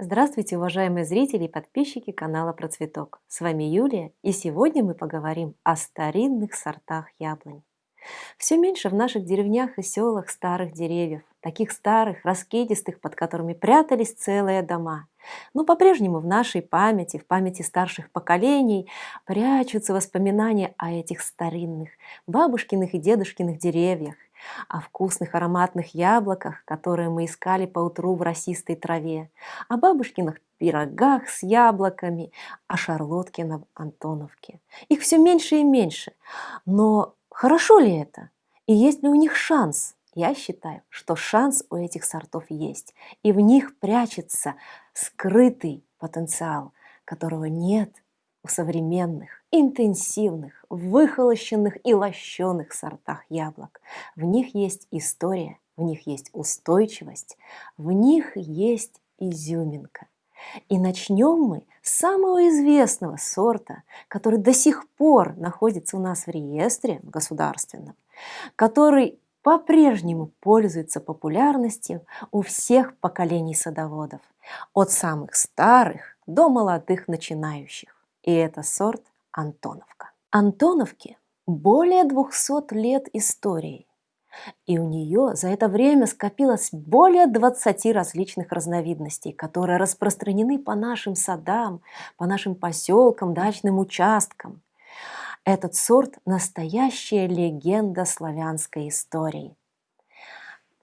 Здравствуйте, уважаемые зрители и подписчики канала Процветок. С вами Юлия, и сегодня мы поговорим о старинных сортах яблонь. Все меньше в наших деревнях и селах старых деревьев, таких старых, раскидистых, под которыми прятались целые дома. Но по-прежнему в нашей памяти, в памяти старших поколений прячутся воспоминания о этих старинных бабушкиных и дедушкиных деревьях, о вкусных ароматных яблоках, которые мы искали по утру в росистой траве, о бабушкиных пирогах с яблоками, о шарлотке на Антоновке. Их все меньше и меньше. Но хорошо ли это? И есть ли у них шанс? Я считаю, что шанс у этих сортов есть, и в них прячется скрытый потенциал, которого нет у современных, интенсивных, выхолощенных и лощеных сортах яблок. В них есть история, в них есть устойчивость, в них есть изюминка. И начнем мы с самого известного сорта, который до сих пор находится у нас в реестре государственном, который по-прежнему пользуется популярностью у всех поколений садоводов, от самых старых до молодых начинающих и это сорт Антоновка. Антоновке более 200 лет истории, и у нее за это время скопилось более 20 различных разновидностей, которые распространены по нашим садам, по нашим поселкам, дачным участкам. Этот сорт – настоящая легенда славянской истории.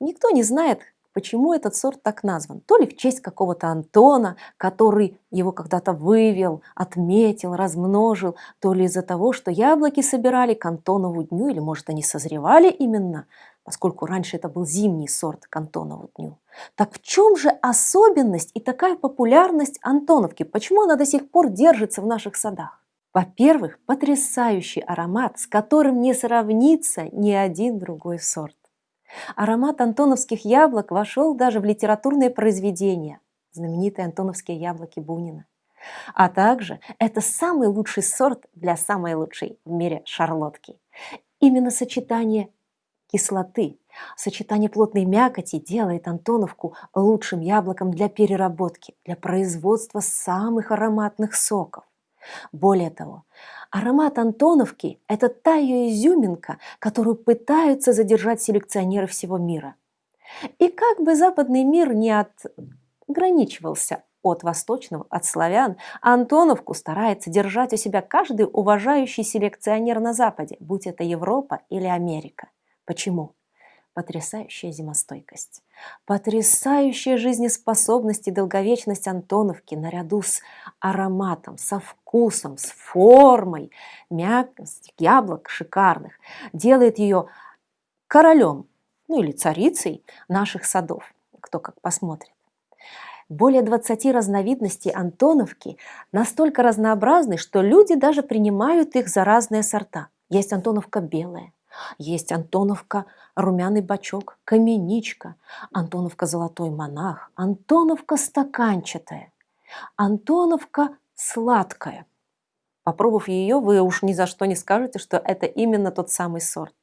Никто не знает, Почему этот сорт так назван? То ли в честь какого-то Антона, который его когда-то вывел, отметил, размножил, то ли из-за того, что яблоки собирали к Антонову дню, или может они созревали именно, поскольку раньше это был зимний сорт к Антонову дню. Так в чем же особенность и такая популярность Антоновки? Почему она до сих пор держится в наших садах? Во-первых, потрясающий аромат, с которым не сравнится ни один другой сорт. Аромат антоновских яблок вошел даже в литературные произведения, знаменитые антоновские яблоки Бунина. А также это самый лучший сорт для самой лучшей в мире шарлотки. Именно сочетание кислоты, сочетание плотной мякоти делает Антоновку лучшим яблоком для переработки, для производства самых ароматных соков. Более того, аромат Антоновки – это та ее изюминка, которую пытаются задержать селекционеры всего мира. И как бы западный мир не ограничивался от восточного, от славян, Антоновку старается держать у себя каждый уважающий селекционер на Западе, будь это Европа или Америка. Почему? Потрясающая зимостойкость, потрясающая жизнеспособность и долговечность Антоновки наряду с ароматом, со вкусом, с формой, мягкость яблок шикарных, делает ее королем, ну или царицей наших садов, кто как посмотрит. Более 20 разновидностей антоновки настолько разнообразны, что люди даже принимают их за разные сорта. Есть антоновка белая, есть Антоновка «Румяный бачок», «Каменичка», Антоновка «Золотой монах», Антоновка «Стаканчатая», Антоновка «Сладкая». Попробовав ее, вы уж ни за что не скажете, что это именно тот самый сорт.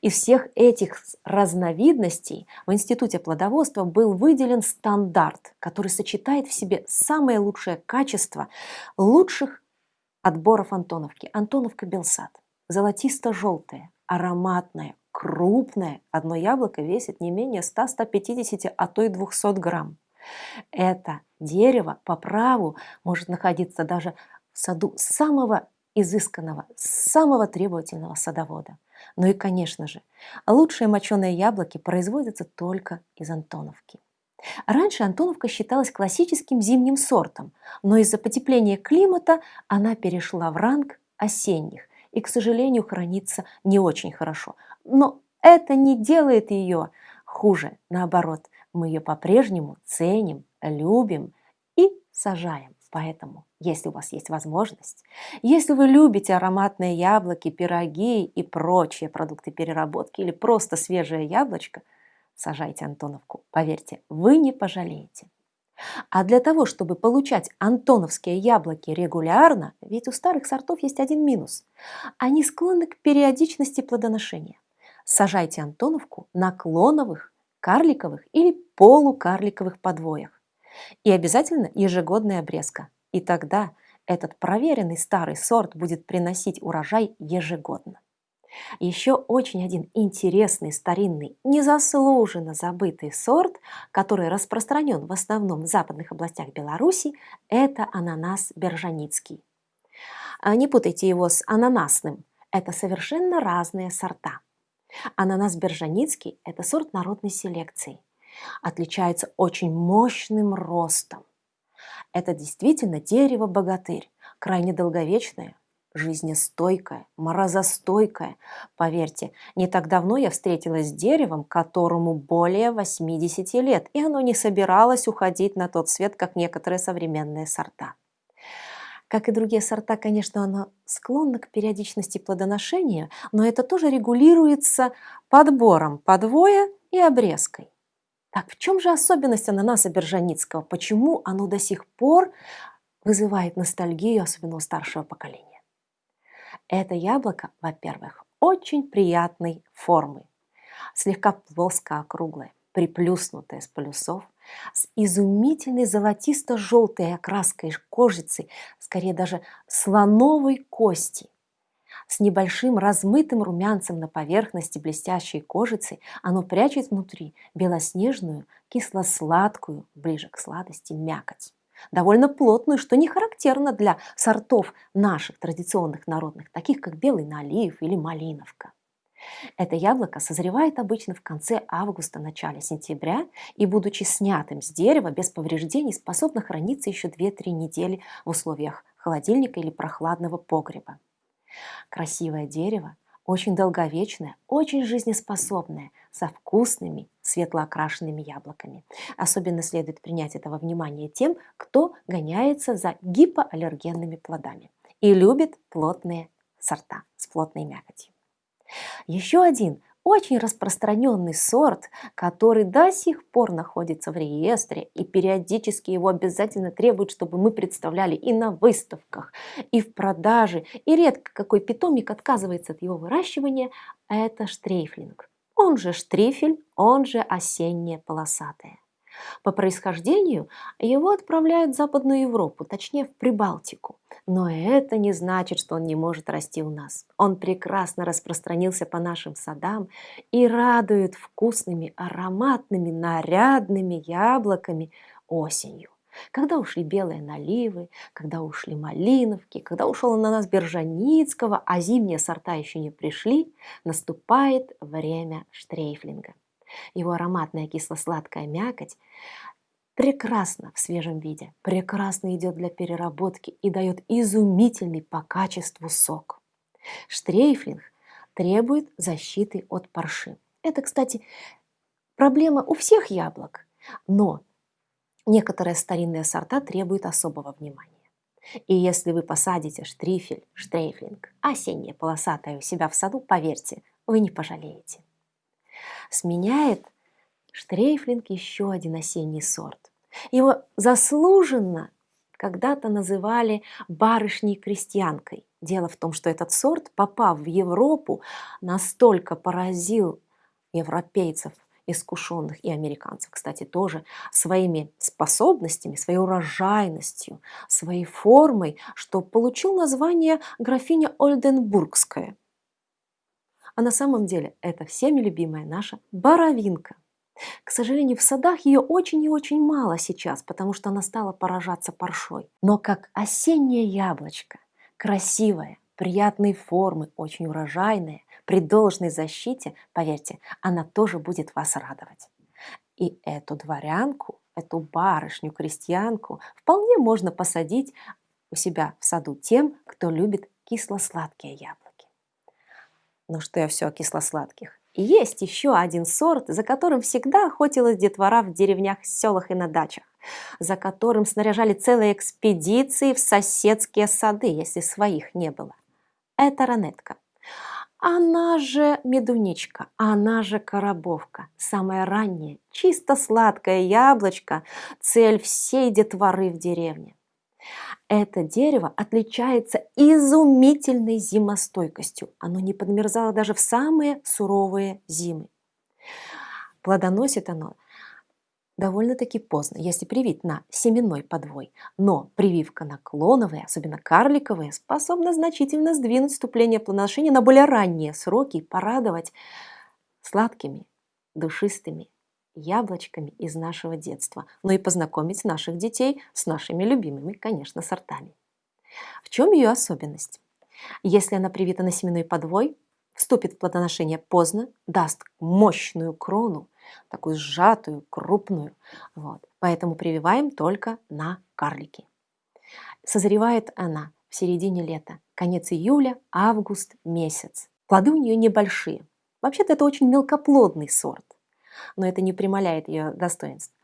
Из всех этих разновидностей в Институте плодоводства был выделен стандарт, который сочетает в себе самое лучшее качество лучших отборов Антоновки. Антоновка Белсад золотисто-желтое, ароматное, крупное. Одно яблоко весит не менее 100-150, а то и 200 грамм. Это дерево по праву может находиться даже в саду самого изысканного, самого требовательного садовода. Ну и, конечно же, лучшие моченые яблоки производятся только из Антоновки. Раньше Антоновка считалась классическим зимним сортом, но из-за потепления климата она перешла в ранг осенних и, к сожалению, хранится не очень хорошо. Но это не делает ее хуже. Наоборот, мы ее по-прежнему ценим, любим и сажаем. Поэтому, если у вас есть возможность, если вы любите ароматные яблоки, пироги и прочие продукты переработки или просто свежее яблочко, сажайте Антоновку. Поверьте, вы не пожалеете. А для того, чтобы получать антоновские яблоки регулярно, ведь у старых сортов есть один минус. Они склонны к периодичности плодоношения. Сажайте антоновку на клоновых, карликовых или полукарликовых подвоях. И обязательно ежегодная обрезка. И тогда этот проверенный старый сорт будет приносить урожай ежегодно. Еще очень один интересный, старинный, незаслуженно забытый сорт, который распространен в основном в западных областях Беларуси, это ананас бержаницкий. А не путайте его с ананасным, это совершенно разные сорта. Ананас бержаницкий – это сорт народной селекции. Отличается очень мощным ростом. Это действительно дерево-богатырь, крайне долговечное, жизнестойкая, морозостойкая. Поверьте, не так давно я встретилась с деревом, которому более 80 лет, и оно не собиралось уходить на тот свет, как некоторые современные сорта. Как и другие сорта, конечно, оно склонно к периодичности плодоношения, но это тоже регулируется подбором подвоя и обрезкой. Так в чем же особенность ананаса бержаницкого? Почему оно до сих пор вызывает ностальгию, особенно у старшего поколения? Это яблоко, во-первых, очень приятной формы, слегка плоско-округлое, приплюснутое с полюсов, с изумительной золотисто-желтой окраской кожицы, скорее даже слоновой кости. С небольшим размытым румянцем на поверхности блестящей кожицы оно прячет внутри белоснежную, кисло-сладкую, ближе к сладости, мякоть довольно плотную, что не характерно для сортов наших традиционных народных, таких как белый налив или малиновка. Это яблоко созревает обычно в конце августа, начале сентября и, будучи снятым с дерева без повреждений, способно храниться еще 2-3 недели в условиях холодильника или прохладного погреба. Красивое дерево очень долговечная, очень жизнеспособная, со вкусными светлоокрашенными яблоками. Особенно следует принять этого внимания тем, кто гоняется за гипоаллергенными плодами и любит плотные сорта с плотной мякотью. Еще один очень распространенный сорт, который до сих пор находится в реестре и периодически его обязательно требуют, чтобы мы представляли и на выставках, и в продаже, и редко какой питомник отказывается от его выращивания, это штрейфлинг. Он же штрифель, он же осеннее полосатое. По происхождению его отправляют в Западную Европу, точнее в Прибалтику. Но это не значит, что он не может расти у нас. Он прекрасно распространился по нашим садам и радует вкусными, ароматными, нарядными яблоками осенью. Когда ушли белые наливы, когда ушли малиновки, когда ушел на нас Бержаницкого, а зимние сорта еще не пришли, наступает время штрейфлинга. Его ароматная кисло-сладкая мякоть прекрасно в свежем виде, прекрасно идет для переработки и дает изумительный по качеству сок. Штрейфлинг требует защиты от парши. Это, кстати, проблема у всех яблок, но некоторые старинные сорта требуют особого внимания. И если вы посадите штрифель, штрейфлинг, осеннее полосатое у себя в саду, поверьте, вы не пожалеете сменяет штрейфлинг еще один осенний сорт. Его заслуженно когда-то называли барышней-крестьянкой. Дело в том, что этот сорт, попав в Европу, настолько поразил европейцев, искушенных и американцев, кстати, тоже своими способностями, своей урожайностью, своей формой, что получил название графиня Ольденбургская – а на самом деле это всеми любимая наша боровинка. К сожалению, в садах ее очень и очень мало сейчас, потому что она стала поражаться паршой. Но как осеннее яблочко, красивое, приятной формы, очень урожайная, при должной защите, поверьте, она тоже будет вас радовать. И эту дворянку, эту барышню-крестьянку вполне можно посадить у себя в саду тем, кто любит кисло-сладкие яблоки. Ну что я все о кисло-сладких. есть еще один сорт, за которым всегда охотилась детвора в деревнях, селах и на дачах, за которым снаряжали целые экспедиции в соседские сады, если своих не было. Это ранетка. Она же медуничка, она же коробовка, самое раннее, чисто сладкое яблочко, цель всей детворы в деревне. Это дерево отличается изумительной зимостойкостью. Оно не подмерзало даже в самые суровые зимы. Плодоносит оно довольно-таки поздно, если привить на семенной подвой. Но прививка на клоновые, особенно карликовые, способна значительно сдвинуть вступление плодоношения на более ранние сроки и порадовать сладкими, душистыми яблочками из нашего детства, но и познакомить наших детей с нашими любимыми, конечно, сортами. В чем ее особенность? Если она привита на семенной подвой, вступит в плодоношение поздно, даст мощную крону, такую сжатую, крупную. Вот. Поэтому прививаем только на карлики. Созревает она в середине лета, конец июля, август месяц. Плоды у нее небольшие. Вообще-то это очень мелкоплодный сорт, но это не прималяет ее достоинств.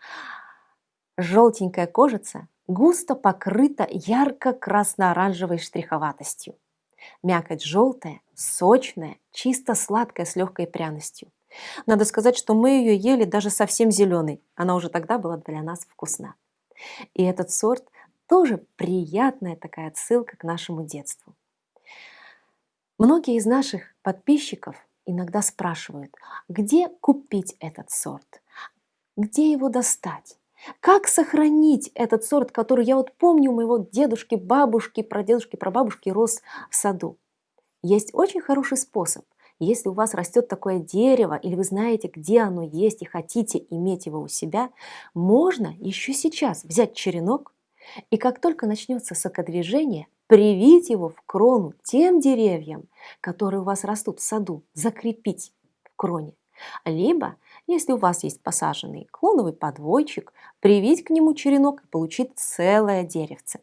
Желтенькая кожица густо покрыта ярко-красно-оранжевой штриховатостью. Мякоть желтая, сочная, чисто сладкая с легкой пряностью. Надо сказать, что мы ее ели даже совсем зеленой. Она уже тогда была для нас вкусна. И этот сорт тоже приятная такая отсылка к нашему детству. Многие из наших подписчиков иногда спрашивают, где купить этот сорт, где его достать. Как сохранить этот сорт, который я вот помню у моего дедушки, бабушки, прадедушки, прабабушки рос в саду? Есть очень хороший способ. Если у вас растет такое дерево, или вы знаете, где оно есть, и хотите иметь его у себя, можно еще сейчас взять черенок, и как только начнется сокодвижение, привить его в крону тем деревьям, которые у вас растут в саду, закрепить в кроне. Либо, если у вас есть посаженный клоновый подвойчик, привить к нему черенок и получить целое деревце.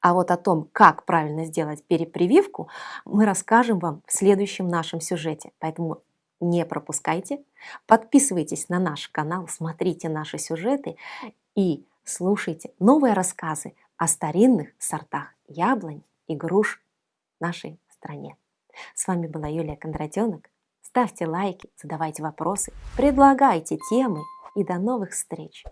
А вот о том, как правильно сделать перепрививку, мы расскажем вам в следующем нашем сюжете. Поэтому не пропускайте, подписывайтесь на наш канал, смотрите наши сюжеты и слушайте новые рассказы о старинных сортах яблонь и груш в нашей стране. С вами была Юлия Кондратенок. Ставьте лайки, задавайте вопросы, предлагайте темы и до новых встреч!